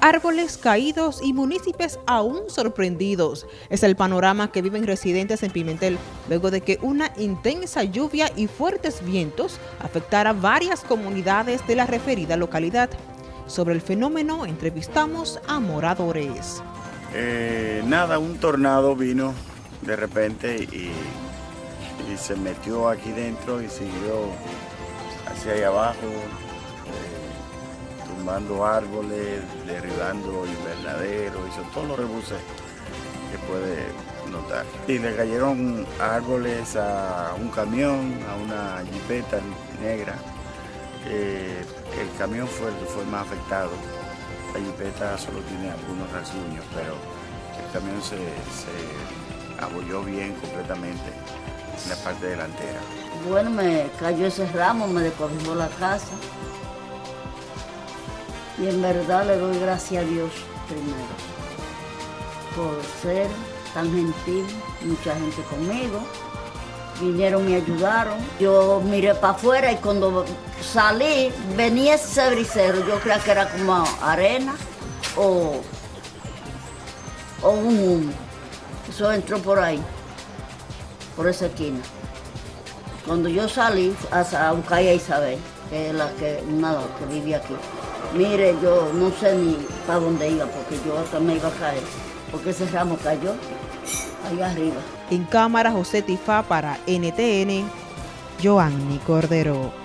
árboles caídos y municipios aún sorprendidos. Es el panorama que viven residentes en Pimentel luego de que una intensa lluvia y fuertes vientos afectara varias comunidades de la referida localidad. Sobre el fenómeno entrevistamos a moradores. Eh, nada, un tornado vino de repente y, se metió aquí dentro y siguió hacia allá abajo tumbando árboles, derribando invernaderos, hizo todos los rebuses que puede notar. Y le cayeron árboles a un camión, a una jipeta negra. El camión fue, fue más afectado. La jipeta solo tiene algunos rasguños, pero el camión se, se abolló bien completamente en la parte delantera. Bueno, me cayó ese ramo, me decorrió la casa. Y en verdad le doy gracias a Dios primero por ser tan gentil, mucha gente conmigo. Vinieron, me ayudaron. Yo miré para afuera y cuando salí venía ese brisero. Yo creía que era como arena o, o un humo. Eso entró por ahí, por esa esquina. Cuando yo salí a buscar a Isabel, que es la que, una que vive aquí. Mire, yo no sé ni para dónde iba, porque yo hasta me iba a caer, porque ese ramo cayó ahí arriba. En cámara, José Tifá para NTN, Joanny Cordero.